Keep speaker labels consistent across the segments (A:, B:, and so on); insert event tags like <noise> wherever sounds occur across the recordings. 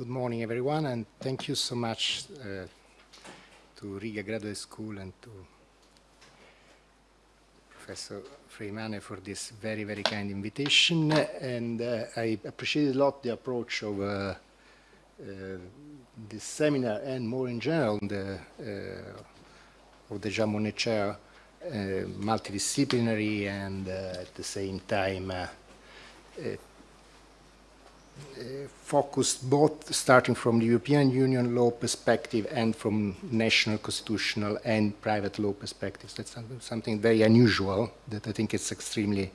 A: good morning, everyone, and thank you so much uh, to Riga Graduate School and to Professor Freimane for this very, very kind invitation. And uh, I appreciate a lot the approach of uh, uh this seminar and more in general the, uh, of the Jean Monnet Chair, uh, multidisciplinary and at the same time focused both starting from the European Union law perspective and from national constitutional and private law perspectives. That's something very unusual that I think is extremely,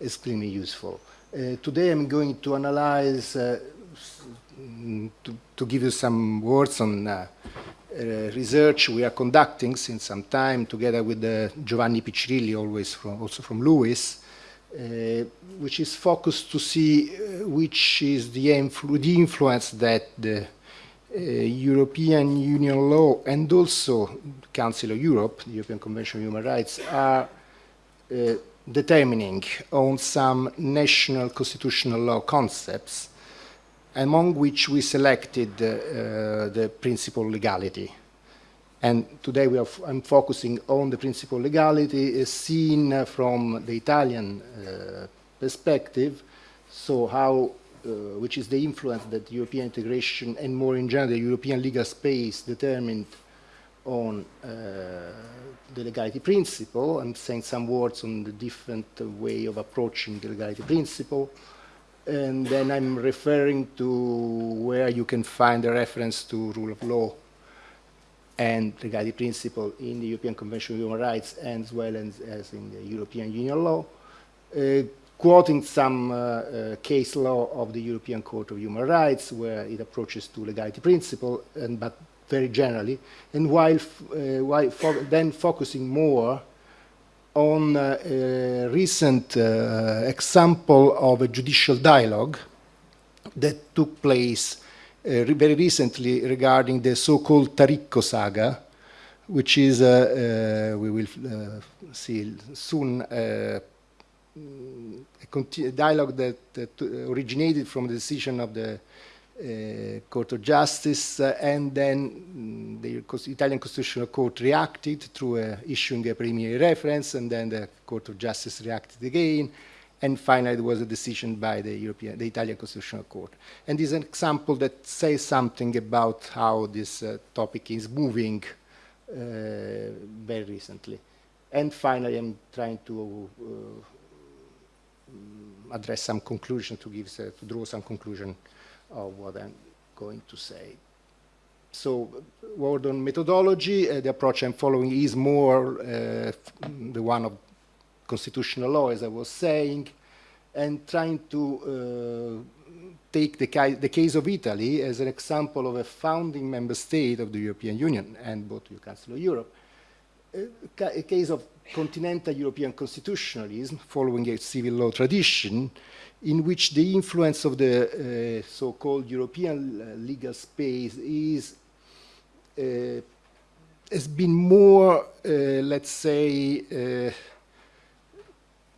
A: extremely useful. Uh, today I'm going to analyze, uh, to, to, give you some words on uh, uh, research we are conducting since some time together with Giovanni Piccirilli, always from, also from uh, which is focused to see uh, which is the, influ the, influence that the uh, European Union law and also Council of Europe, the European Convention on Human Rights, are uh, determining on some national constitutional law concepts, among which we selected uh, the principle legality. And today we are I'm focusing on the principle of legality seen from the Italian uh, perspective, so how, uh, which is the influence that European integration and more in general the European legal space determined on uh, the legality principle. I'm saying some words on the different way of approaching the legality principle. And then I'm referring to where you can find a reference to rule of law and legality principle in the European Convention on Human Rights and as well as, as in the European Union law, uh, quoting some uh, uh, case law of the European Court of Human Rights where it approaches to legality principle, and, but very generally, and while, uh, while fo then focusing more on uh, a recent uh, example of a judicial dialogue that took place uh, very recently regarding the so-called Taricco saga, which is, uh, uh, we will see soon, a dialogue that, that, originated from the decision of the uh, Court of Justice, uh, and then mm, the Italian Constitutional Court reacted through uh, issuing a preliminary reference, and then the Court of Justice reacted again, and finally there was a decision by the European, the Italian Constitutional Court. And this is an example that says something about how this uh, topic is moving uh, very recently. And finally, I'm trying to uh, address some conclusion to give, uh, to draw some conclusion of what I'm going to say. So, word on methodology, uh, the approach I'm following is more uh, the one of constitutional law, as I was saying, and trying to uh, take the, the, case of Italy as an example of a founding member state of the European Union and both the Council of Europe, a, case of continental European constitutionalism following a civil law tradition in which the influence of the uh, so-called European uh, legal space is uh, has been more, uh, let's say, uh,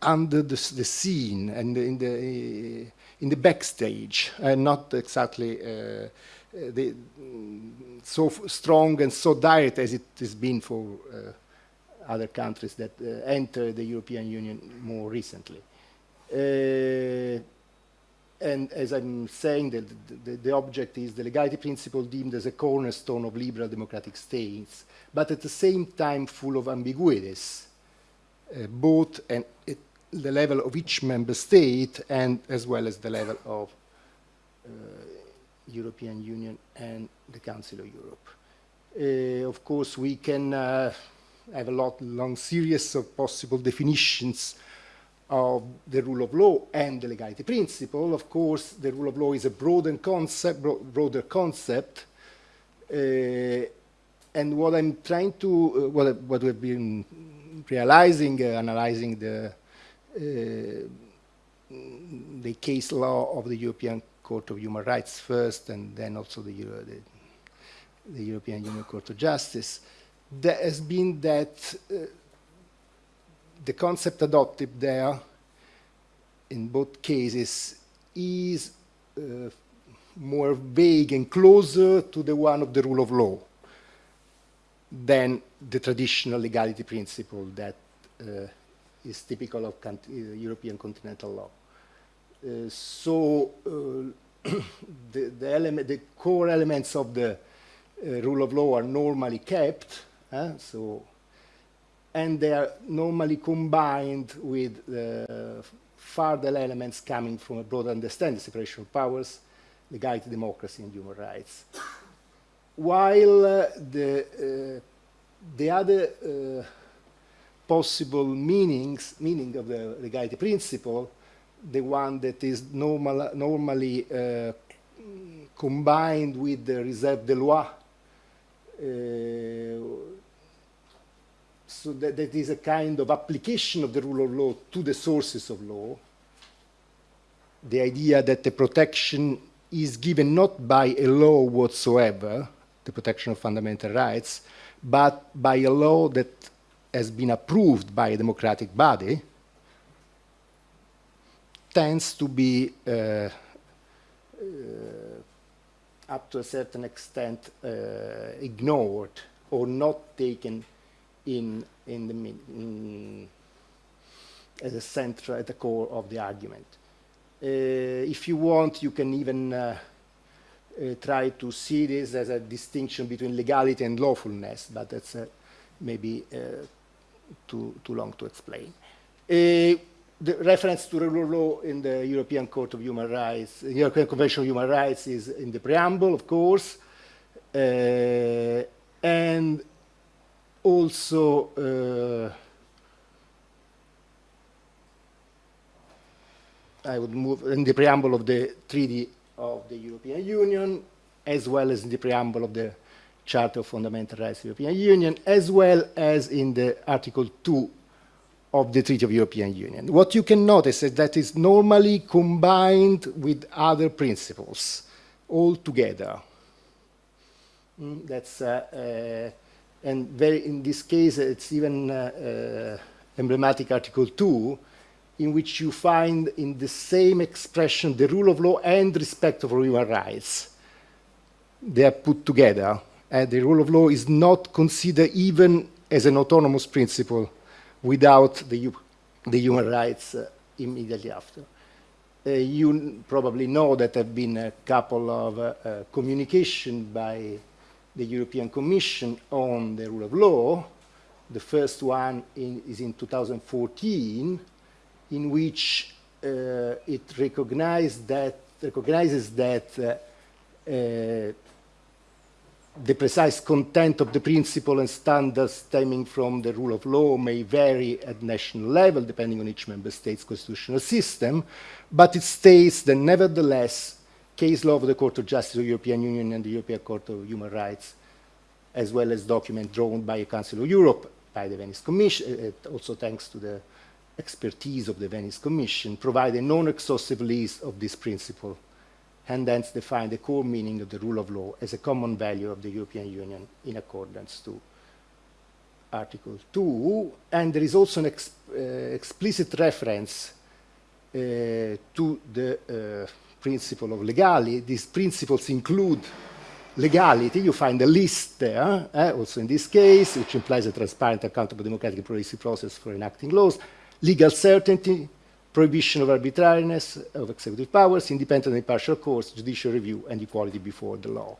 A: under the, the scene and in the in the backstage, and not exactly uh, the, so strong and so direct as it has been for uh, other countries that uh, entered the European Union more recently. Uh, and as I'm saying, the, the, the, object is the legality principle deemed as a cornerstone of liberal democratic states, but at the same time full of ambiguities, uh, both and it, the level of each member state and as well as the level of uh, European Union and the Council of Europe. Uh, of course, we can uh, have a lot long series of possible definitions of the rule of law and the legality principle. Of course, the rule of law is a broader concept, bro broader concept. Uh, and what I'm trying to, uh, what, what we've been realizing, uh, analyzing the the case law of the European Court of Human Rights first, and then also the, Euro, the, the European Union Court of Justice, there has been that uh, the concept adopted there in both cases is uh, more vague and closer to the one of the rule of law than the traditional legality principle that uh, is typical of uh, European continental law. Uh, so uh, <clears throat> the, the, element, the core elements of the uh, rule of law are normally kept, so, and they are normally combined with further elements coming from a broader understanding, of separation of powers, legality, democracy, and human rights. While uh, the, uh, the other uh, possible meanings, meaning of the legality principle, the one that is normal, normally uh, combined with the reserve de loi, uh, so that, that is a kind of application of the rule of law to the sources of law, the idea that the protection is given not by a law whatsoever, the protection of fundamental rights, but by a law that has been approved by a democratic body, tends to be uh, uh, up to a certain extent uh, ignored or not taken in, in the in, as a center at the core of the argument. Uh, if you want, you can even uh, uh, try to see this as a distinction between legality and lawfulness, but that's maybe too, too long to explain. Uh, the reference to of law in the European Court of Human Rights, the European Convention of Human Rights is in the preamble, of course, uh, and also uh, I would move in the preamble of the Treaty of the European Union, as well as in the preamble of the Charter of Fundamental Rights of the European Union, as well as in the Article 2 of the Treaty of European Union. What you can notice is that it's normally combined with other principles all together. Mm, that's, uh, uh, and very, in this case, it's even uh, uh emblematic Article 2, in which you find in the same expression the rule of law and respect for human rights. They are put together and the rule of law is not considered even as an autonomous principle without the, the human rights uh, immediately after. Uh, you probably know that there have been a couple of uh, uh, communication by the European Commission on the rule of law. The first one in, is in 2014, in which uh, it recognized that, recognizes that uh, the precise content of the principle and standards stemming from the rule of law may vary at national level, depending on each member state's constitutional system, but it states that nevertheless, case law of the Court of Justice of the European Union and the European Court of Human Rights, as well as documents drawn by the Council of Europe, by the Venice Commission, uh, also thanks to the expertise of the Venice Commission, provide a non-exhaustive list of this principle and hence define the core meaning of the rule of law as a common value of the European Union in accordance to Article 2. And there is also an ex uh, explicit reference uh, to the uh, principle of legality. These principles include legality. You find a list there, eh, also in this case, which implies a transparent, accountable, democratic, policy process for enacting laws, legal certainty, prohibition of arbitrariness of executive powers, independent and impartial courts, judicial review, and equality before the law.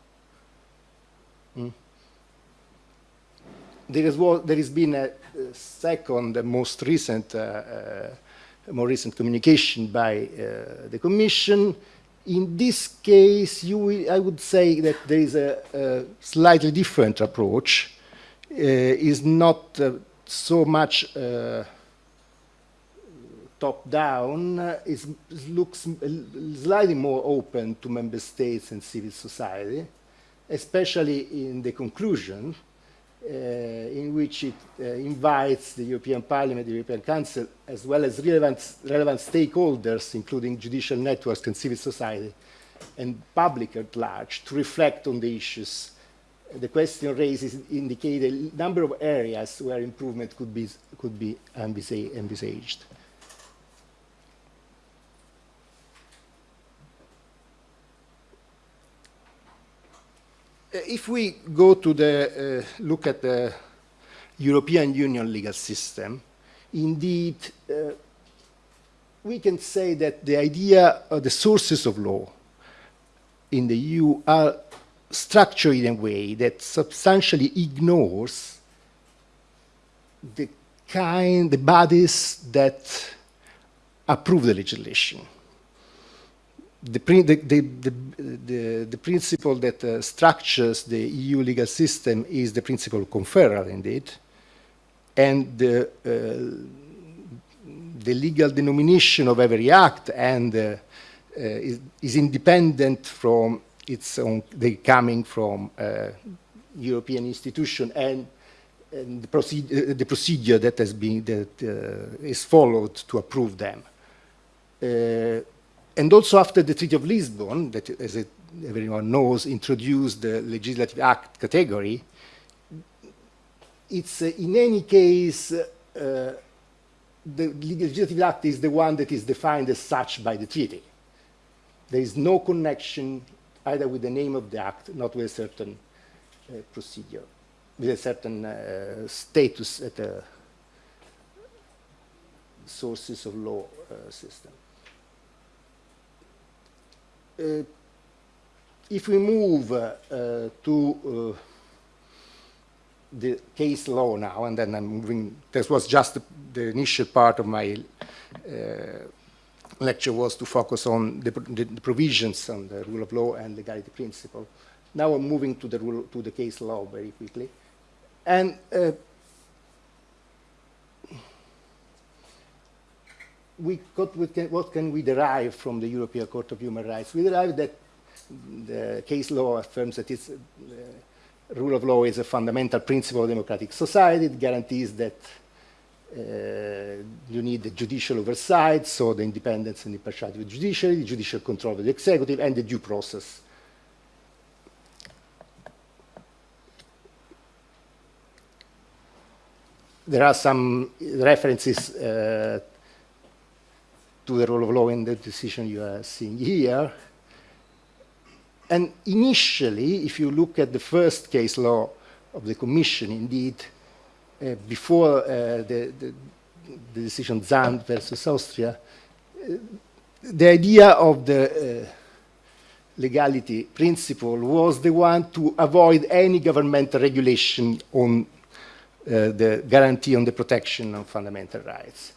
A: Mm. There, is, there has been a, a second, most recent, uh, uh, more recent communication by uh, the Commission. In this case, you, I would say that there is a, a slightly different approach. Uh, is not uh, so much uh, top-down is, looks slightly more open to member states and civil society, especially in the conclusion, uh, in which it uh, invites the European Parliament, the European Council, as well as relevant, relevant stakeholders, including judicial networks and civil society, and public at large, to reflect on the issues. The question raises indicate a number of areas where improvement could be, could be envisaged. If we go to the, uh, look at the European Union legal system, indeed, uh, we can say that the idea of the sources of law in the EU are structured in a way that substantially ignores the kind, the bodies that approve the legislation. The, the, the, the, principle that uh, structures the EU legal system is the principle of conferral, indeed, and the, uh, the legal denomination of every act and uh, uh is, is, independent from its own, coming from uh, European institution and, and the, procedure, uh, the, procedure that has been that is followed to approve them. And also after the Treaty of Lisbon, that as it, everyone knows, introduced the legislative act category, it's uh, in any case, uh, the legislative act is the one that is defined as such by the treaty. There is no connection either with the name of the act, not with a certain uh, procedure, with a certain uh, status at the sources of law uh, system. Uh, if we move to the case law now, and then I'm moving, this was just the, initial part of my uh, lecture was to focus on the, the, provisions on the rule of law and legality principle. Now I'm moving to the, rule, to the case law very quickly. And we got, what can we derive from the European Court of Human Rights? We derive that the case law affirms that it's uh, rule of law is a fundamental principle of democratic society. It guarantees that uh, you need the judicial oversight, so the independence and impartiality of the judiciary, the judicial control of the executive, and the due process. There are some references uh, to the rule of law in the decision you are seeing here. And initially, if you look at the first case law of the Commission, indeed, uh, before uh, the, the, the, decision Zand versus Austria, uh, the idea of the uh, legality principle was the one to avoid any governmental regulation on uh, the guarantee on the protection of fundamental rights.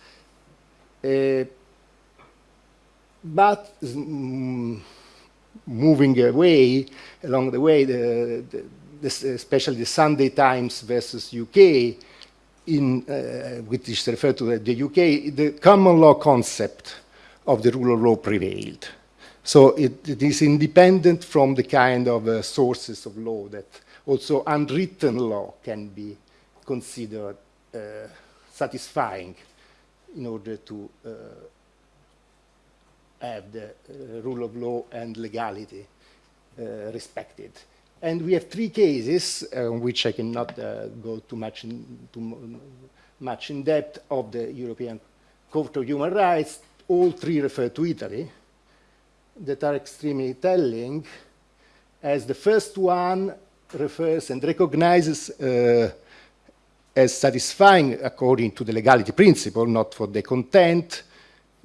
A: But mm, moving away along the way, the, the, especially the Sunday Times versus UK, in, uh, which is referred to the UK, the common law concept of the rule of law prevailed. So it, it is independent from the kind of uh, sources of law that also unwritten law can be considered uh, satisfying in order to uh, have the uh, rule of law and legality uh, respected. And we have three cases, uh, which I cannot go too much, in, too much in depth, of the European Court of Human Rights. All three refer to Italy, that are extremely telling, as the first one refers and recognizes uh, as satisfying according to the legality principle, not for the content,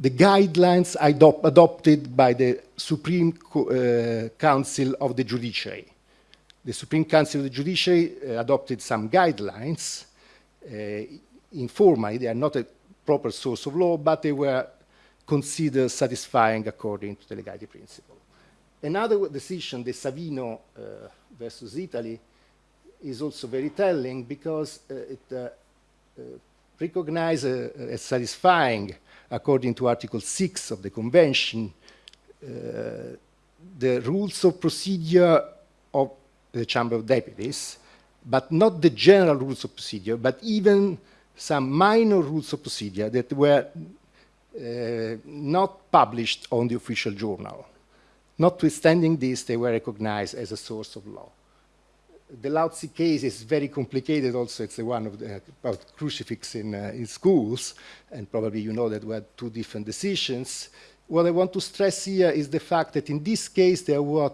A: the guidelines adop adopted by the Supreme Co uh, Council of the Judiciary. The Supreme Council of the Judiciary uh, adopted some guidelines. Uh, informally, they are not a proper source of law, but they were considered satisfying according to the legality principle. Another decision, the Savino uh, versus Italy, is also very telling because uh, it uh, recognizes as satisfying according to Article 6 of the Convention, uh, the rules of procedure of the Chamber of Deputies, but not the general rules of procedure, but even some minor rules of procedure that were uh, not published on the official journal. Notwithstanding this, they were recognized as a source of law the Lautsi case is very complicated also. It's the one of the, about crucifix in, uh, in schools, and probably you know that we had two different decisions. What I want to stress here is the fact that in this case, there, was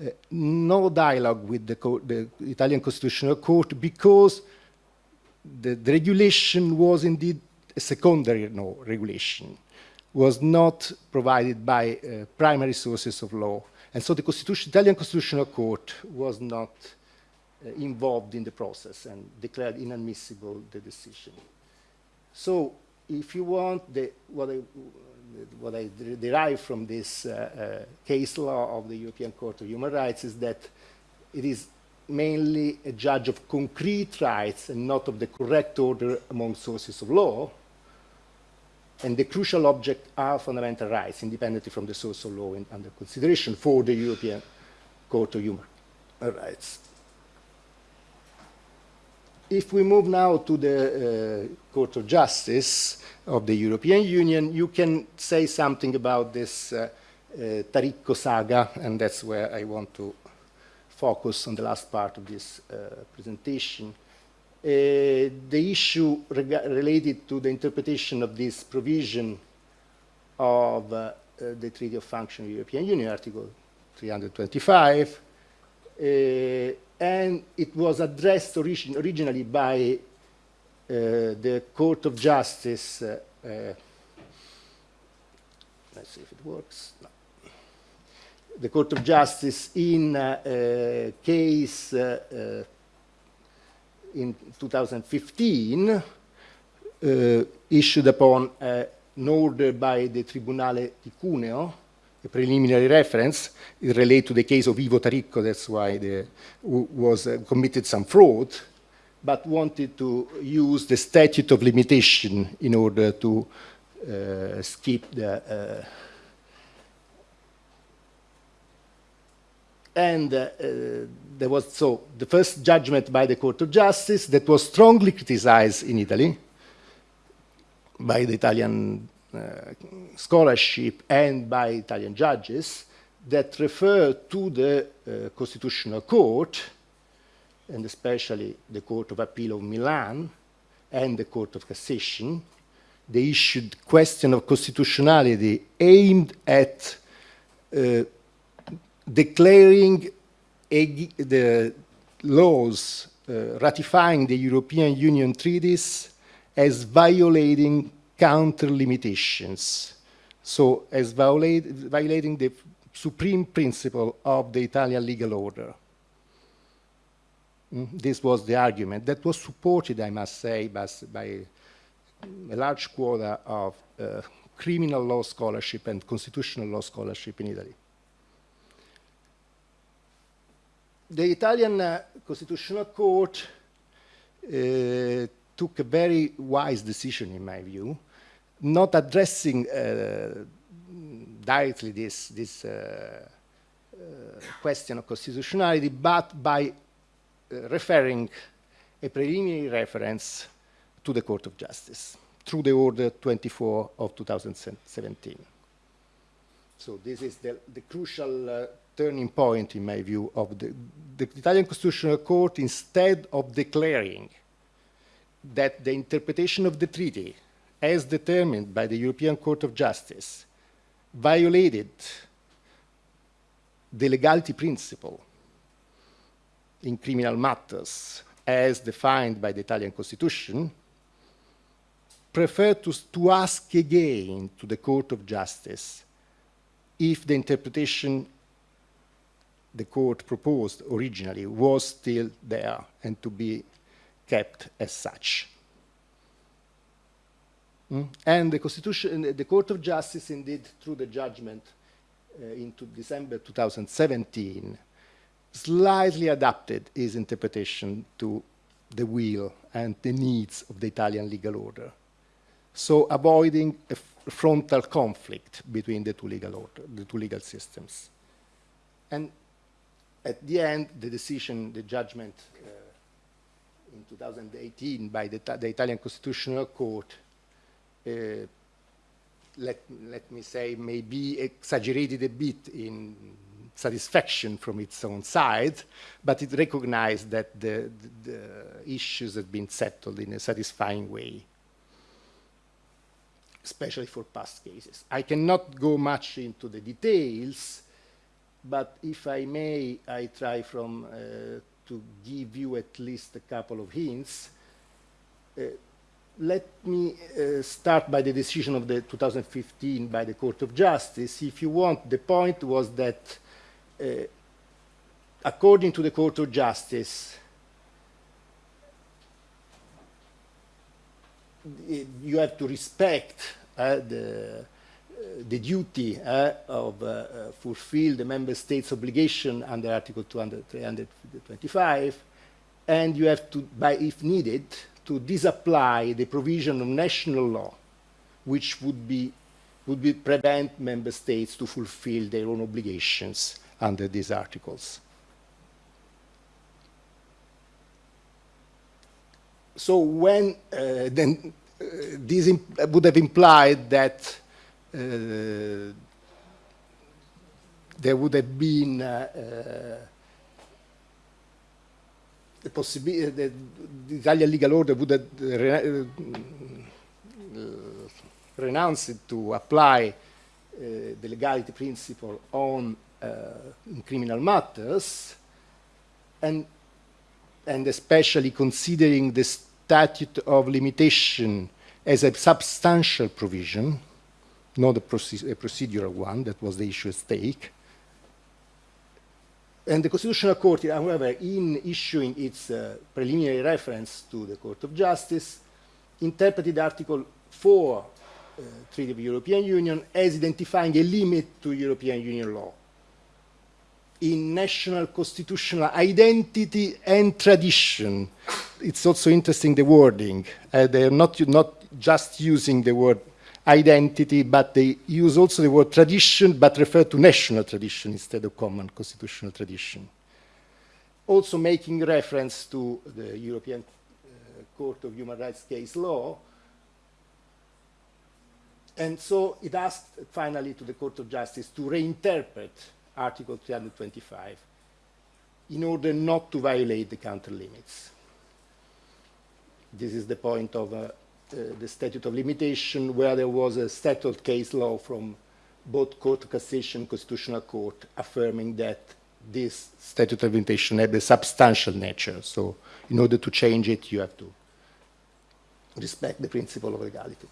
A: uh, no dialogue with the, the, Italian Constitutional Court because the, the, regulation was indeed a secondary no, regulation, was not provided by uh, primary sources of law. And so the Constitution, Italian Constitutional Court was not uh, involved in the process and declared inadmissible the decision. So if you want, the, what, I, what I derive from this uh, uh, case law of the European Court of Human Rights is that it is mainly a judge of concrete rights and not of the correct order among sources of law. And the crucial object are fundamental rights, independently from the source of law in, under consideration for the European Court of Human Rights. If we move now to the uh, Court of Justice of the European Union, you can say something about this uh, uh, Taricco saga, and that's where I want to focus on the last part of this uh, presentation. Uh, the issue related to the interpretation of this provision of uh, uh, the Treaty of Function of the European Union, Article 325, and it was addressed origin originally by uh, the Court of Justice. Uh, uh, let's see if it works. No. The Court of Justice in a case in 2015 issued upon an order by the Tribunale di Cuneo a preliminary reference. It relates to the case of Ivo Taricco, that's why the, was uh, committed some fraud, but wanted to use the statute of limitation in order to uh, skip the uh, and uh, uh, there was so the first judgment by the Court of Justice that was strongly criticized in Italy by the Italian uh, scholarship and by Italian judges that refer to the uh, Constitutional Court, and especially the Court of Appeal of Milan and the Court of Cassation. They issued question of constitutionality aimed at uh, declaring a, the laws uh, ratifying the European Union treaties as violating counter limitations. So as violate, violating the supreme principle of the Italian legal order. Mm, this was the argument that was supported, I must say, by, by a large quota of uh, criminal law scholarship and constitutional law scholarship in Italy. The Italian uh, Constitutional Court uh, took a very wise decision, in my view, not addressing uh, directly this, this uh, uh, question of constitutionality, but by referring a preliminary reference to the Court of Justice through the Order 24 of 2017. So this is the, the crucial uh, turning point, in my view, of the, the Italian Constitutional Court, instead of declaring that the interpretation of the treaty as determined by the European Court of Justice, violated the legality principle in criminal matters as defined by the Italian Constitution, prefer to, to ask again to the Court of Justice if the interpretation the court proposed originally was still there and to be kept as such. Mm. And the Constitution, the Court of Justice, indeed, through the judgment uh, into December 2017, slightly adapted its interpretation to the will and the needs of the Italian legal order. So avoiding a frontal conflict between the two legal order, the two legal systems. And at the end, the decision, the judgment uh, in 2018 by the, the Italian Constitutional Court uh, let, let me say, maybe exaggerated a bit in satisfaction from its own side, but it recognized that the, the, the issues had been settled in a satisfying way, especially for past cases. I cannot go much into the details, but if I may, I try from uh, to give you at least a couple of hints. Uh, let me uh, start by the decision of the 2015 by the Court of Justice. If you want, the point was that according to the Court of Justice, you have to respect uh, the, the duty uh, of uh, fulfill the member states' obligation under Article 200, 325, and you have to, by if needed, to disapply the provision of national law, which would be would be prevent member states to fulfill their own obligations under these articles. So when uh, then this would have implied that Uh, there would have been uh, uh, the possibility that uh, the Italian legal order would have uh, re renounced to apply the legality principle on in criminal matters, and and especially considering the statute of limitation as a substantial provision, not a, proce a procedural one, that was the issue at stake, and the Constitutional Court, however, in issuing its uh, preliminary reference to the Court of Justice, interpreted Article 4 uh, Treaty of the European Union as identifying a limit to European Union law in national constitutional identity and tradition. It's also interesting the wording. Uh, they are not, not just using the word identity, but they use also the word tradition, but refer to national tradition instead of common constitutional tradition. Also making reference to the European uh, Court of Human Rights case law. And so it asked finally to the Court of Justice to reinterpret Article 325 in order not to violate the counter limits. This is the point of uh, Uh, the statute of limitation where there was a settled case law from both Court of Cassation Constitutional Court affirming that this statute of limitation had a substantial nature. So in order to change it, you have to respect the principle of legality.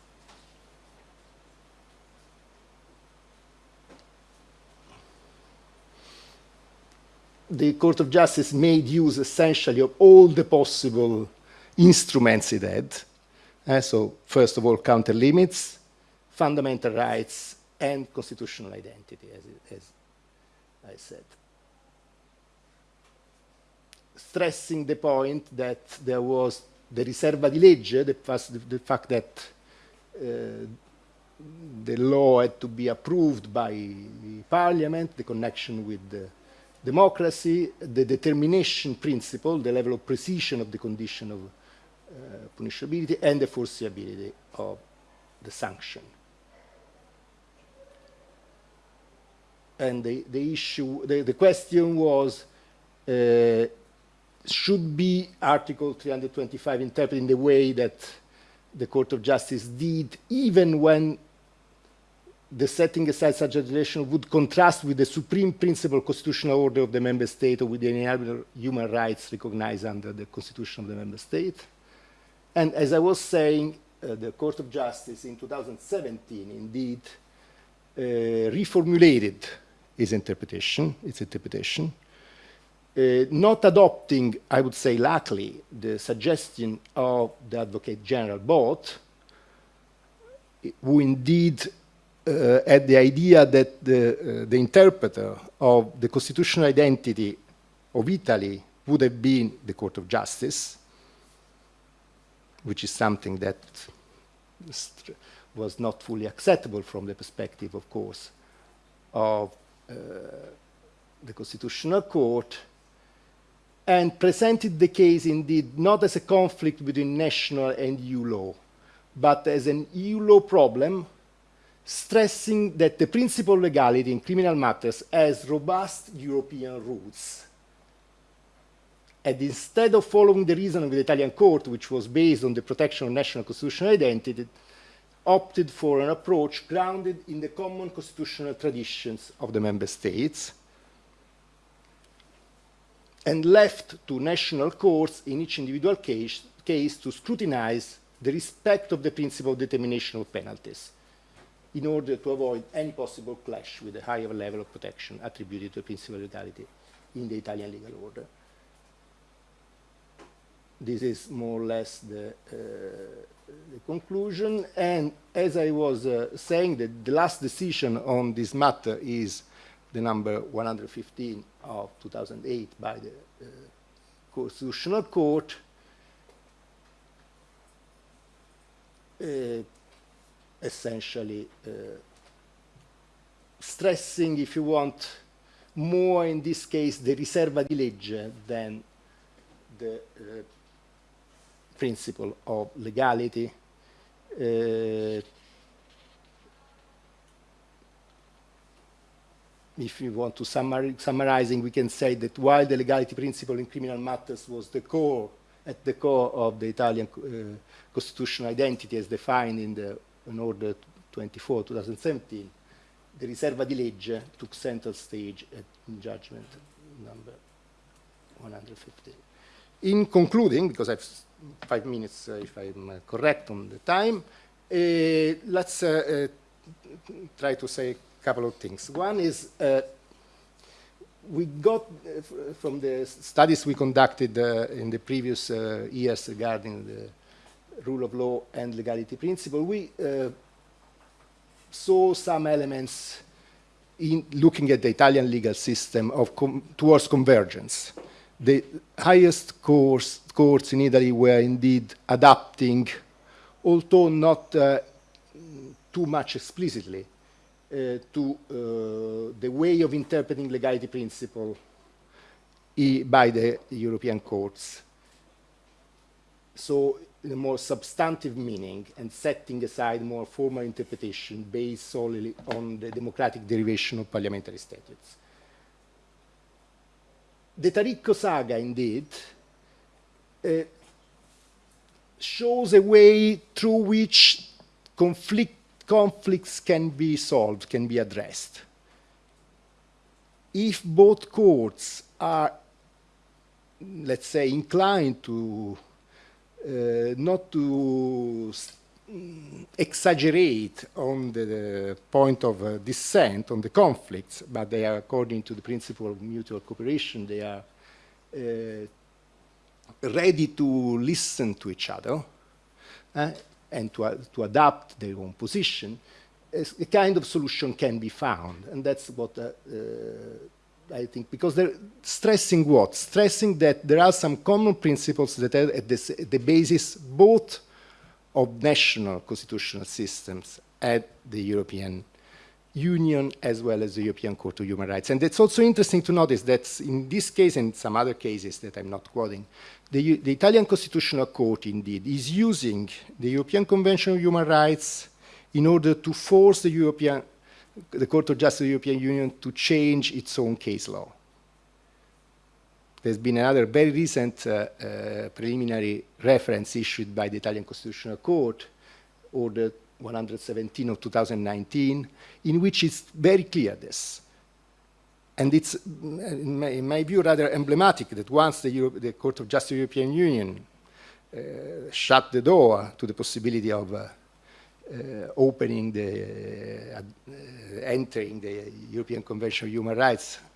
A: The Court of Justice made use essentially of all the possible instruments it had uh, so first of all, counter limits, fundamental rights, and constitutional identity, as, as I said. Stressing the point that there was the riserva di legge, the, the, fact that uh, the law had to be approved by the parliament, the connection with the democracy, the determination principle, the level of precision of the condition of punishability and the foreseeability of the sanction. And the, the issue, the, the question was, uh, should be Article 325 interpreted in the way that the Court of Justice did, even when the setting aside such legislation would contrast with the supreme principle constitutional order of the member state or with the inalienable human rights recognized under the constitution of the member state. And as I was saying, uh, the Court of Justice in 2017 indeed uh, reformulated its interpretation, its interpretation, uh, not adopting, I would say luckily, the suggestion of the Advocate General Bot, who indeed uh, had the idea that the, uh, the interpreter of the constitutional identity of Italy would have been the Court of Justice, which is something that was not fully acceptable from the perspective, of course, of uh, the Constitutional Court, and presented the case indeed not as a conflict between national and EU law, but as an EU law problem, stressing that the principle of legality in criminal matters has robust European roots and instead of following the reasoning of the Italian court, which was based on the protection of national constitutional identity, opted for an approach grounded in the common constitutional traditions of the member states, and left to national courts in each individual case, case to scrutinize the respect of the principle of determination of penalties in order to avoid any possible clash with the higher level of protection attributed to the principle of legality in the Italian legal order. This is more or less the, uh, the conclusion. And as I was uh, saying, the, the last decision on this matter is the number 115 of 2008 by the uh, Constitutional Court. Uh, essentially uh, stressing, if you want, more in this case the riserva di legge than the uh, principle of legality. Uh, if you want to summar summarizing, we can say that while the legality principle in criminal matters was the core, at the core of the Italian uh, constitutional identity as defined in the in Order 24, 2017, the riserva di legge took center stage at judgment number 115. In concluding, because I have five minutes uh, if I'm uh, correct on the time, uh, let's uh, uh, try to say a couple of things. One is uh, we got from the studies we conducted in the previous years regarding the rule of law and legality principle, we saw some elements in looking at the Italian legal system of com towards convergence. The highest courts in Italy were indeed adapting, although not uh, too much explicitly, uh, to uh, the way of interpreting legality principle by the European courts. So in a more substantive meaning and setting aside more formal interpretation based solely on the democratic derivation of parliamentary statutes. The Taricco saga, indeed, uh, shows a way through which conflict, conflicts can be solved, can be addressed. If both courts are, let's say, inclined to uh, not to exaggerate on the, the point of uh, dissent, on the conflicts, but they are according to the principle of mutual cooperation, they are uh, ready to listen to each other uh, and to, uh, to adapt their own position, a kind of solution can be found. And that's what uh, I think, because they're stressing what? Stressing that there are some common principles that are at the, at the basis both of national constitutional systems at the European Union as well as the European Court of Human Rights. And it's also interesting to notice that in this case and some other cases that I'm not quoting, the, the Italian Constitutional Court indeed is using the European Convention of Human Rights in order to force the European the Court of Justice of the European Union to change its own case law. There's been another very recent uh, uh, preliminary reference issued by the Italian Constitutional Court, Order 117 of 2019, in which it's very clear this. And it's, in my, in my view, rather emblematic that once the, the Court of Justice of the European Union uh, shut the door to the possibility of uh, uh, opening the, uh, entering the European Convention of Human Rights uh,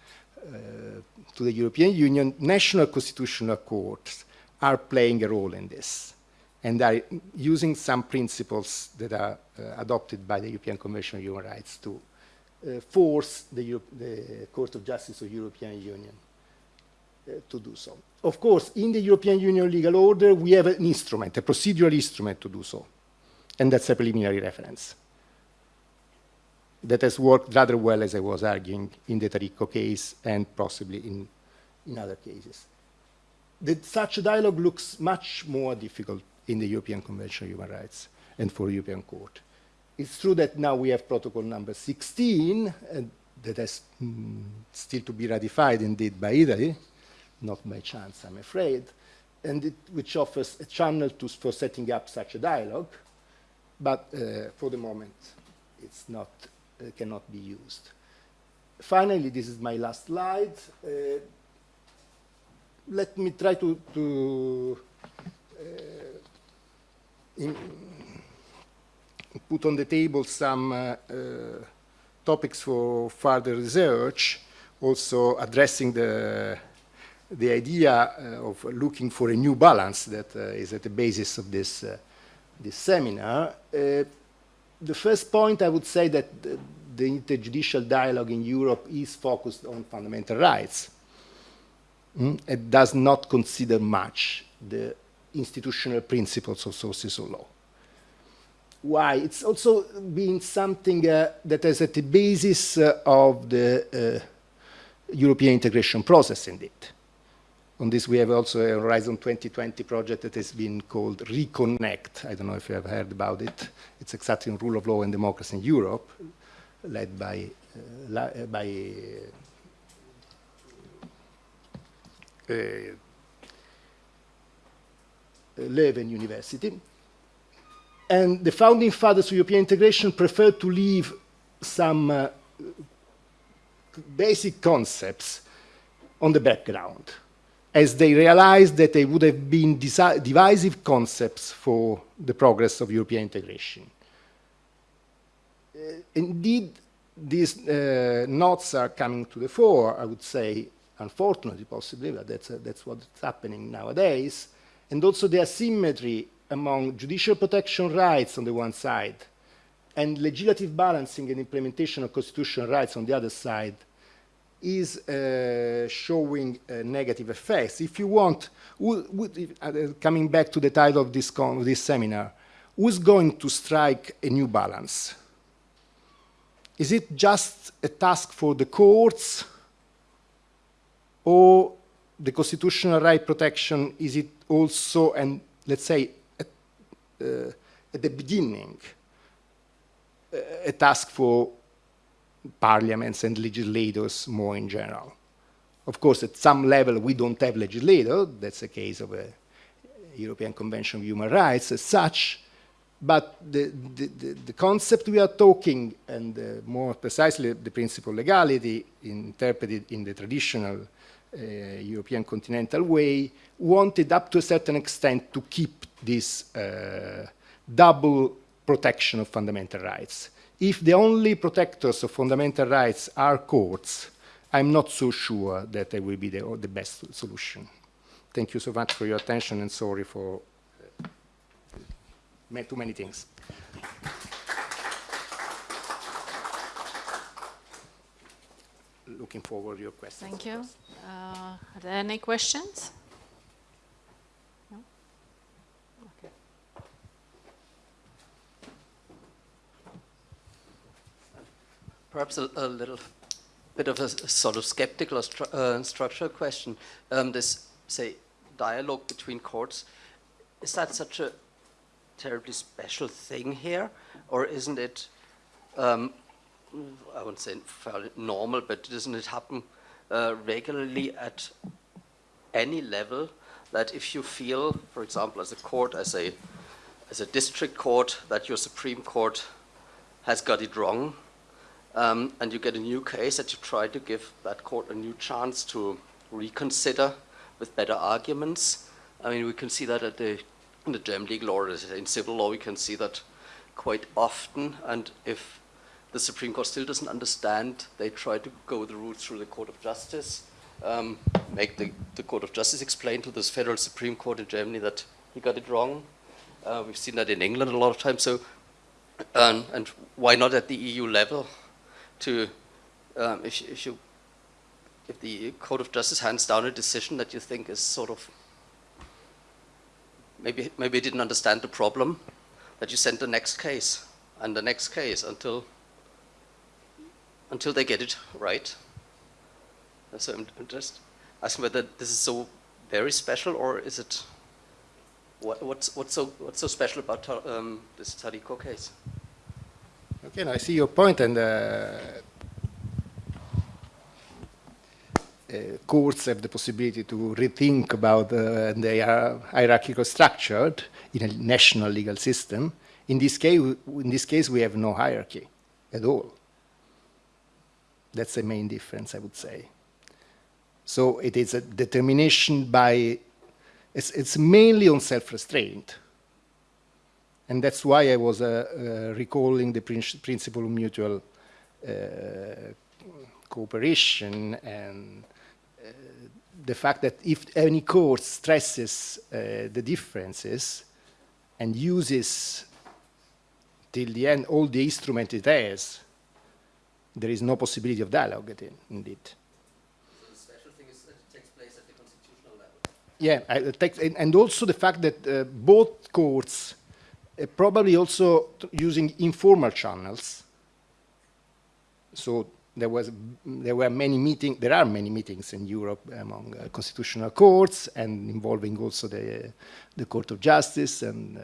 A: to the European Union, national constitutional courts are playing a role in this and are using some principles that are uh, adopted by the European Convention of Human Rights to uh, force the, Euro the, Court of Justice of the European Union uh, to do so. Of course, in the European Union legal order, we have an instrument, a procedural instrument to do so. And that's a preliminary reference. That has worked rather well, as I was arguing, in the Taricco case and possibly in, in other cases. The, such a dialogue looks much more difficult in the European Convention of Human Rights and for European Court. It's true that now we have protocol number 16, and that has mm, still to be ratified indeed by Italy, not by chance, I'm afraid, and it, which offers a channel to, for setting up such a dialogue but uh, for the moment it's not, cannot be used. Finally, this is my last slide. Uh, let me try to, to uh, put on the table some uh, uh, topics for further research, also addressing the, the idea uh, of looking for a new balance that uh, is at the basis of this, uh, this seminar. The first point I would say that the, the interjudicial dialogue in Europe is focused on fundamental rights. Mm? It does not consider much the institutional principles of sources of law. Why? It's also been something uh, that is at the basis uh, of the uh, European integration process, indeed. On this, we have also a Horizon 2020 project that has been called Reconnect. I don't know if you have heard about it. It's exactly on rule of law and democracy in Europe, led by, uh, uh by uh, Leuven University. And the founding fathers of European integration preferred to leave some uh, basic concepts on the background, as they realized that they would have been divisive concepts for the progress of European integration. Uh, indeed, these uh, notes are coming to the fore, I would say, unfortunately, possibly, but that's, uh, that's what's happening nowadays, and also the asymmetry among judicial protection rights on the one side and legislative balancing and implementation of constitutional rights on the other side is uh, showing uh, negative effects. If you want, who, uh, coming back to the title of this, this seminar, who's going to strike a new balance? Is it just a task for the courts or the constitutional right protection, is it also, and let's say, at, uh, at the beginning, a task for parliaments and legislators more in general. Of course, at some level, we don't have legislators. That's the case of a European Convention of Human Rights as such. But the, the, the, the concept we are talking, and uh, more precisely the principle of legality, interpreted in the traditional uh, European continental way, wanted up to a certain extent to keep this uh, double protection of fundamental rights if the only protectors of fundamental rights are courts, I'm not so sure that they will be the, the best solution. Thank you so much for your attention and sorry for uh, too many things. Looking forward to your questions.
B: Thank you. Uh, are there any questions?
C: Perhaps a, a, little bit of a sort of skeptical or stru uh, structural question. Um, this, say, dialogue between courts, is that such a terribly special thing here? Or isn't it, um, I wouldn't say fairly normal, but doesn't it happen uh, regularly at any level that if you feel, for example, as a court, as a, as a district court, that your Supreme Court has got it wrong, um, and you get a new case that you try to give that court a new chance to reconsider with better arguments. I mean, we can see that at the, in the German legal order, in civil law, we can see that quite often, and if the Supreme Court still doesn't understand, they try to go the route through the Court of Justice, um, make the, the Court of Justice explain to this federal Supreme Court in Germany that he got it wrong. Uh, we've seen that in England a lot of times, so, um, and why not at the EU level? To, um, if, if, you, if the Court of Justice hands down a decision that you think is sort of, maybe, maybe didn't understand the problem, that you send the next case and the next case until, until they get it right. So I'm, I'm just asking whether this is so very special or is it, what, what's, what's, so, what's so special about um, this Taricco case?
A: Okay, I see your point, and uh, uh, courts have the possibility to rethink about uh, they are hierarchical structured in a national legal system. In this case, in this case, we have no hierarchy at all. That's the main difference, I would say. So it is a determination by, it's, it's mainly on self-restraint. And that's why I was uh, uh, recalling the prin principle of mutual uh, cooperation and the fact that if any court stresses uh, the differences and uses till the end all the instrument it has, there is no possibility of dialogue at indeed.
C: So the special thing is that it takes place at the constitutional level.
A: Yeah, I, it takes- and, and also the fact that uh, both courts uh, probably also using informal channels. So there was there were many meetings. There are many meetings in Europe among uh, constitutional courts and involving also the the Court of Justice and. Uh,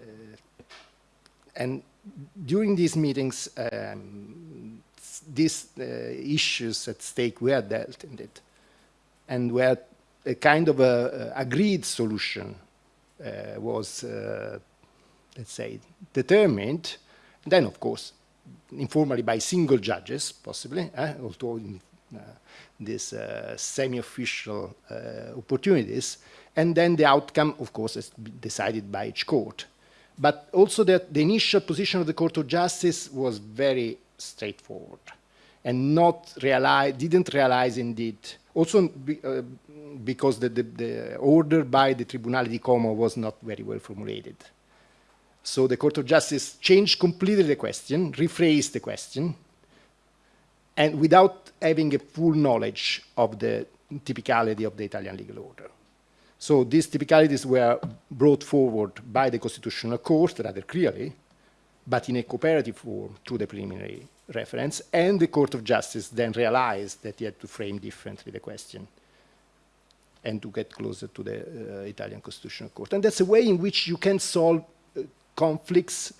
A: uh, and during these meetings, um, these uh, issues at stake were dealt in it, and where a kind of a, a agreed solution uh, was, uh, let's say, determined. Then, of course, informally by single judges, possibly, eh, although in uh, these uh, semi-official uh, opportunities, and then the outcome, of course, is decided by each court. But also that the initial position of the Court of Justice was very straightforward and not realize, didn't realize indeed, also be, uh, because the, the, the order by the Tribunale di Cuneo was not very well formulated. So the Court of Justice changed completely the question, rephrased the question, and without having a full knowledge of the typicality of the Italian legal order. So these typicalities were brought forward by the Constitutional Court rather clearly, but in a cooperative form through the preliminary reference, and the Court of Justice then realized that he had to frame differently the question and to get closer to the uh, Italian Constitutional Court. And that's a way in which you can solve conflicts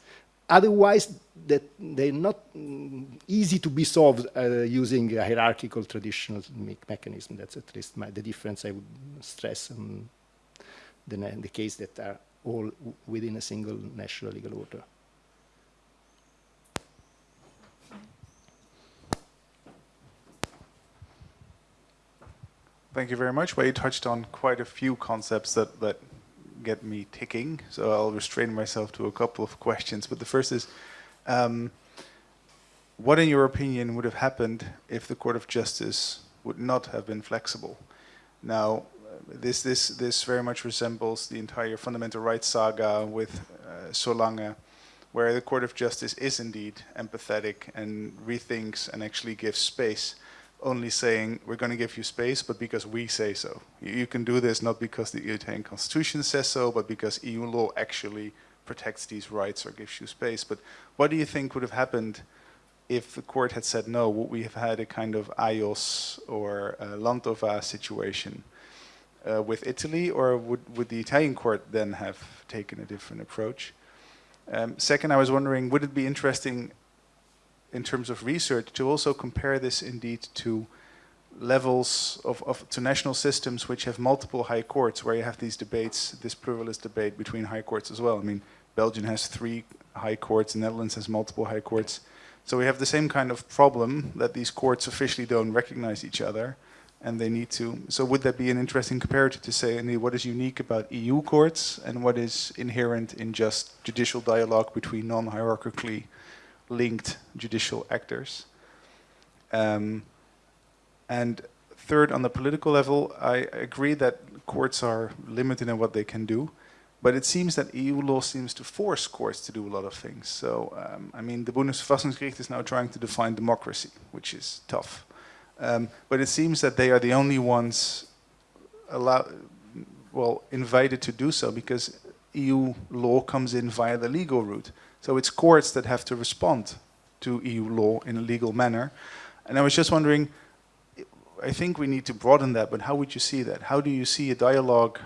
A: otherwise that they're not mm, easy to be solved uh, using a hierarchical traditional me mechanism. That's at least my, the difference I would stress on the, the case that are all within a single national legal order.
D: Thank you very much. Well, you touched on quite a few concepts that, that get me ticking, so I'll restrain myself to a couple of questions. But the first is, um, what in your opinion would have happened if the Court of Justice would not have been flexible? Now, this, this, this very much resembles the entire fundamental rights saga with uh, Solange, where the Court of Justice is indeed empathetic and rethinks and actually gives space only saying we're going to give you space, but because we say so. You, can do this not because the Italian constitution says so, but because EU law actually protects these rights or gives you space. But what do you think would have happened if the court had said no? Would we have had a kind of Ajos or Landtová situation uh, with Italy, or would, would the Italian court then have taken a different approach? Um, second, I was wondering, would it be interesting in terms of research to also compare this indeed to levels of, of to national systems which have multiple high courts where you have these debates this pluralist debate between high courts as well. I mean belgium has three high courts the netherlands has multiple high courts. So we have the same kind of problem that these courts officially don't recognize each other and they need to so would that be an interesting comparative to say indeed, what is unique about eu courts and what is inherent in just judicial dialogue between non-hierarchically linked judicial actors. Um, and third, on the political level, I agree that courts are limited in what they can do, but it seems that EU law seems to force courts to do a lot of things. So, um, I mean, the Bundesverfassungsgericht is now trying to define democracy, which is tough. Um, but it seems that they are the only ones allow, well, invited to do so because EU law comes in via the legal route. So it's courts that have to respond to EU law in a legal manner. And I was just wondering, I think we need to broaden that, but how would you see that? How do you see a dialogue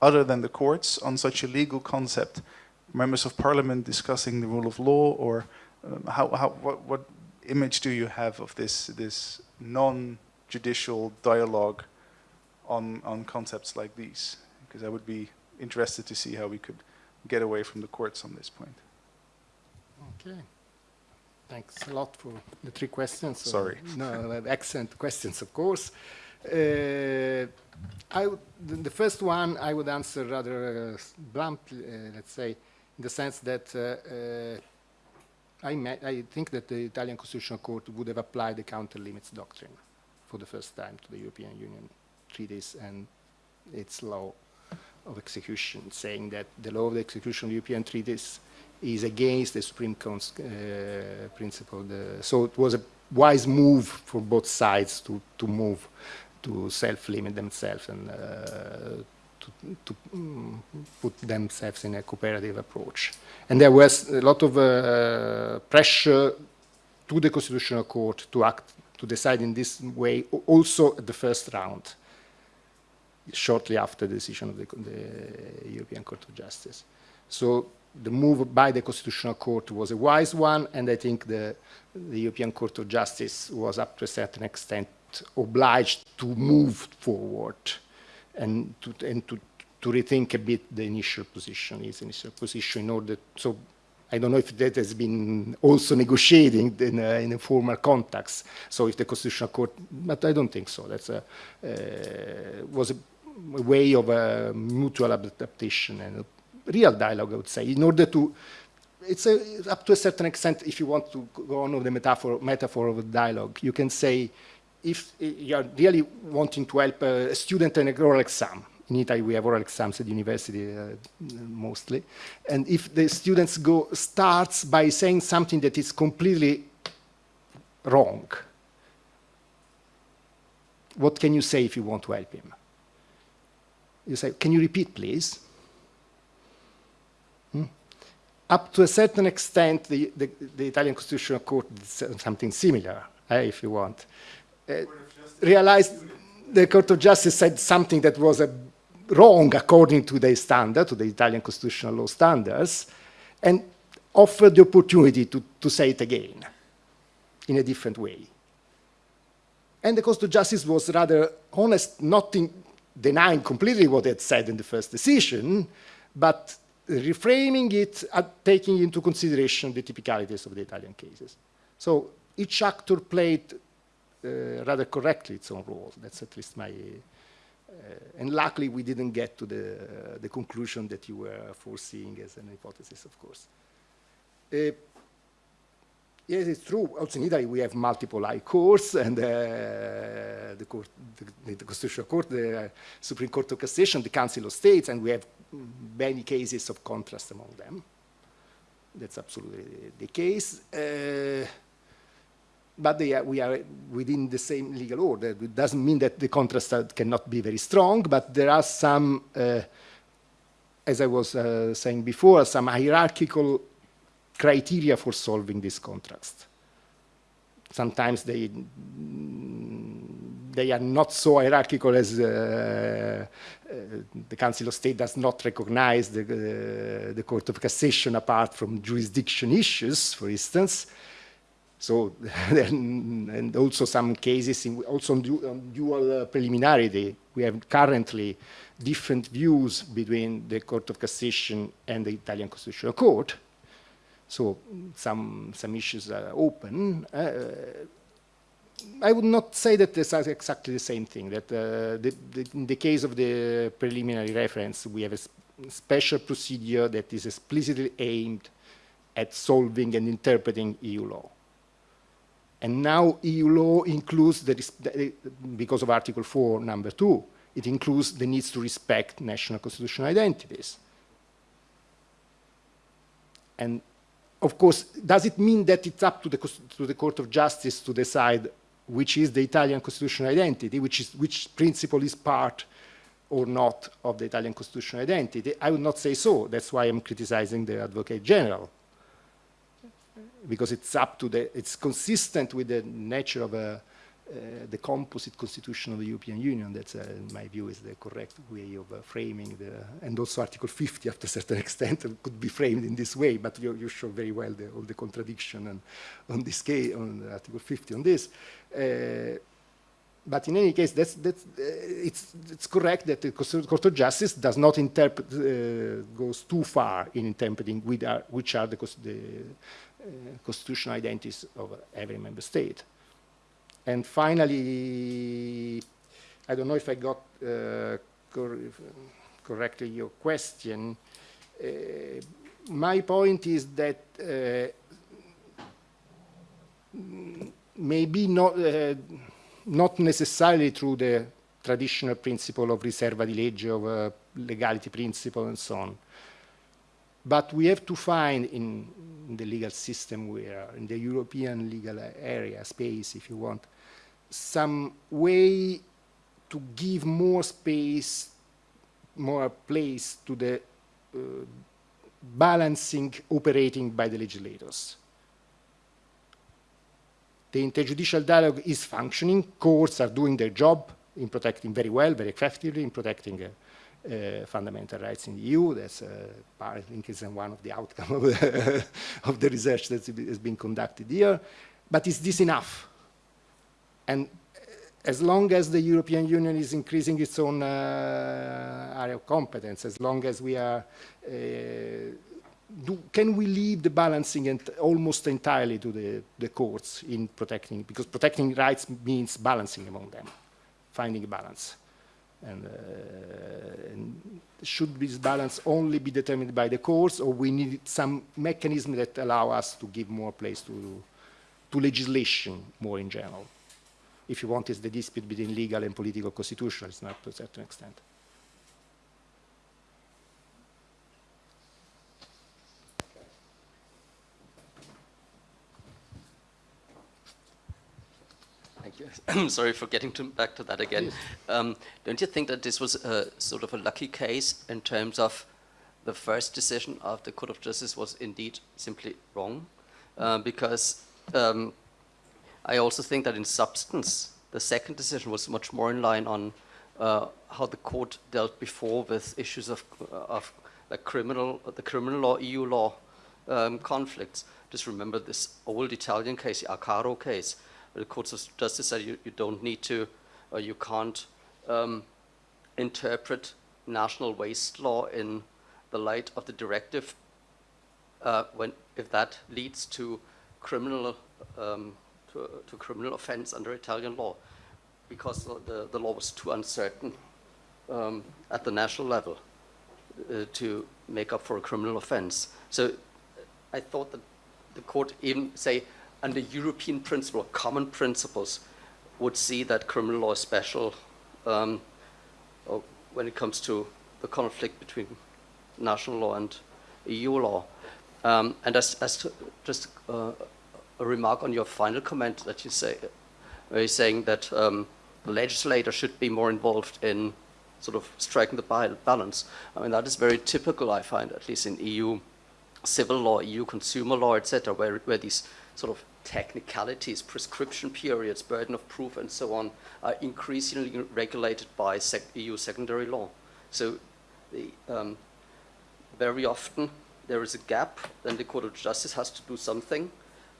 D: other than the courts on such a legal concept? Members of parliament discussing the rule of law, or um, how, how, what, what image do you have of this, this non-judicial dialogue on, on concepts like these? Because I would be interested to see how we could get away from the courts on this point.
A: Okay. Thanks a lot for the three questions.
D: Sorry.
A: No, uh, excellent questions, of course. Uh, I would, the, the first one I would answer rather uh, bluntly, uh, let's say, in the sense that uh, uh, I, met, I think that the Italian Constitutional Court would have applied the counter limits doctrine for the first time to the European Union treaties and its law of execution, saying that the law of the execution of European treaties is against the Supreme Court's uh, principle. The, so it was a wise move for both sides to, to move to self-limit themselves and uh, to, to mm, put themselves in a cooperative approach. And there was a lot of uh, pressure to the Constitutional Court to act, to decide in this way, also at the first round, shortly after the decision of the, the European Court of Justice. So the move by the Constitutional Court was a wise one, and I think the, the European Court of Justice was, up to a certain extent, obliged to move forward and to, and to, to rethink a bit the initial position, its initial position in order, so I don't know if that has been also negotiating in a, in a formal context. So if the Constitutional Court, but I don't think so. That's a, uh, was a, a way of a mutual adaptation and real dialogue, I would say, in order to, it's a, up to a certain extent, if you want to go on with the metaphor, metaphor of a dialogue, you can say, if you are really wanting to help a student in an oral exam, in Italy we have oral exams at university uh, mostly, and if the students go starts by saying something that is completely wrong, what can you say if you want to help him? You say, can you repeat please? Hmm? Up to a certain extent, the, the, the Italian Constitutional Court did something similar, uh, if you want. Uh, realized the Court of Justice said something that was uh, wrong according to the standard, to the Italian constitutional law standards, and offered the opportunity to, to say it again in a different way. And the Court of Justice was rather honest, not in denying completely what it said in the first decision, but reframing it, uh, taking into consideration the typicalities of the Italian cases. So each actor played uh, rather correctly its own role. That's at least my, uh, and luckily we didn't get to the, uh, the conclusion that you were foreseeing as an hypothesis, of course. Uh, yes, it's true. Also in Italy we have multiple high courts and uh, the, court, the, the, Constitutional Court, the Supreme Court of Cassation, the Council of States, and we have many cases of contrast among them. That's absolutely the case. Uh, but are, we are within the same legal order. It doesn't mean that the contrast cannot be very strong, but there are some, uh, as I was uh, saying before, some hierarchical criteria for solving this contrast. Sometimes they, they are not so hierarchical as uh, uh the Council of State does not recognize the, uh, the Court of Cassation apart from jurisdiction issues, for instance. So, <laughs> and also some cases, in, also on, du on dual uh, preliminarity, we have currently different views between the Court of Cassation and the Italian Constitutional Court. So some, some issues are open. Uh, I would not say that this is exactly the same thing, that uh, the, the, in the case of the preliminary reference, we have a special procedure that is explicitly aimed at solving and interpreting EU law. And now EU law includes, the, because of Article 4, number 2, it includes the needs to respect national constitutional identities. And of course, does it mean that it's up to the, to the Court of Justice to decide which is the Italian constitutional identity, which, is, which principle is part or not of the Italian constitutional identity? I would not say so. That's why I'm criticizing the Advocate General because it's up to the, it's consistent with the nature of a, the composite constitution of the European Union. That's, uh, in my view, is the correct way of uh, framing the, and also Article 50, up to a certain <laughs> extent, could be framed in this way. But you, you show very well the, all the contradiction and on this case, on Article 50, on this. Uh, but in any case, that's, that's, uh, it's, it's correct that the Court of Justice does not interpret, uh, goes too far in interpreting which are the, the uh, constitutional identities of every member state. And finally, I don't know if I got uh, cor correctly your question. Uh, my point is that uh, maybe not, uh, not necessarily through the traditional principle of riserva di legge, of uh, legality principle and so on. But we have to find in, in the legal system where, in the European legal area, space, if you want, some way to give more space, more place to the uh, balancing operating by the legislators. The interjudicial dialogue is functioning, courts are doing their job in protecting very well, very effectively in protecting uh, uh, fundamental rights in the EU. That's uh, I think is one of the outcomes of, <laughs> of the research that has been conducted here. But is this enough? And as long as the European Union is increasing its own uh, area of competence, as long as we are, uh, do, can we leave the balancing ent almost entirely to the, the courts in protecting, because protecting rights means balancing among them, finding a balance. And, uh, and, should this balance only be determined by the courts, or we need some mechanism that allow us to give more place to, to legislation more in general? If you want, is the dispute between legal and political constitutional, it's not to a certain extent.
C: Thank you. I'm <clears throat> sorry for getting to, back to that again. Um, don't you think that this was a, sort of a lucky case in terms of the first decision of the Court of Justice was indeed simply wrong? Uh, because um, I also think that in substance, the second decision was much more in line on uh, how the court dealt before with issues of, uh, of criminal, the criminal law, EU law um, conflicts. Just remember this old Italian case, the Arcaro case, where the courts of justice said you, you don't need to, or you can't um, interpret national waste law in the light of the directive uh, when, if that leads to criminal um, to, to criminal offense under Italian law because the, the law was too uncertain um, at the national level uh, to make up for a criminal offense. So I thought that the court even say under European principle, common principles, would see that criminal law is special um, when it comes to the conflict between national law and EU law. Um, and as, as to just uh, a remark on your final comment that you say, where you're saying that um, the legislator should be more involved in sort of striking the balance. I mean, that is very typical, I find, at least in EU civil law, EU consumer law, etc., where, where these sort of technicalities, prescription periods, burden of proof, and so on, are increasingly regulated by sec EU secondary law. So the, um, very often there is a gap, then the Court of Justice has to do something,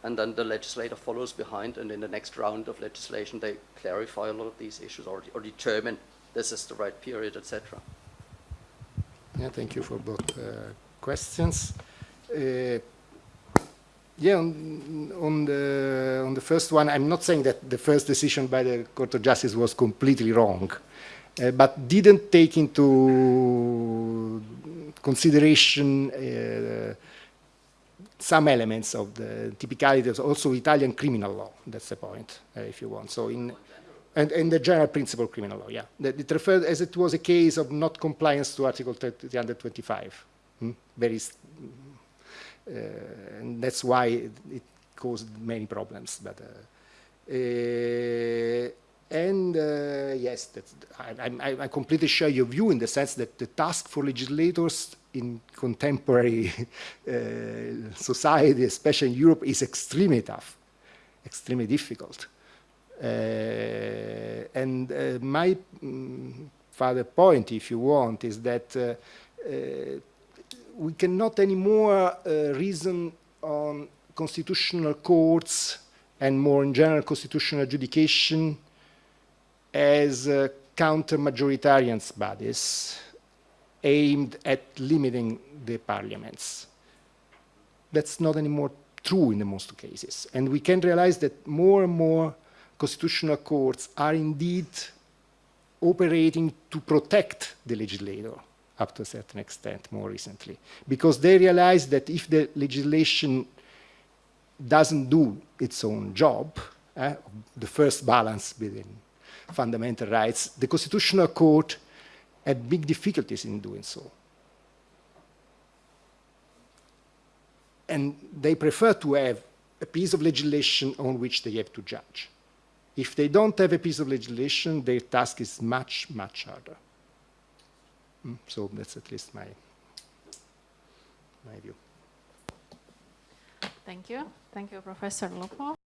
C: and then the legislator follows behind, and in the next round of legislation, they clarify a lot of these issues or, or determine this is the right period, etc.
A: Yeah, thank you for both uh, questions. Uh, yeah, on, on, the, on the first one, I'm not saying that the first decision by the Court of Justice was completely wrong, uh, but didn't take into consideration uh, some elements of the typicality of also Italian criminal law. That's the point, uh, if you want. So in and, and the general principle of criminal law, yeah. That it referred as it was a case of not compliance to Article 325. Hmm? Very, uh, and that's why it, it, caused many problems. But uh, uh and uh, yes, I, I, I completely share your view in the sense that the task for legislators in contemporary <laughs> uh, society, especially in Europe, is extremely tough, extremely difficult. Uh, and uh, my um, further point, if you want, is that uh, uh, we cannot anymore uh, reason on constitutional courts and more in general constitutional adjudication as counter-majoritarian bodies aimed at limiting the parliaments. That's not anymore true in the most cases. And we can realize that more and more constitutional courts are indeed operating to protect the legislator up to a certain extent more recently, because they realize that if the legislation doesn't do its own job, eh, the first balance between fundamental rights, the Constitutional Court had big difficulties in doing so. And they prefer to have a piece of legislation on which they have to judge. If they don't have a piece of legislation, their task is much, much harder. Mm, So that's at least my, my view.
B: Thank you. Thank you, Professor Lupo.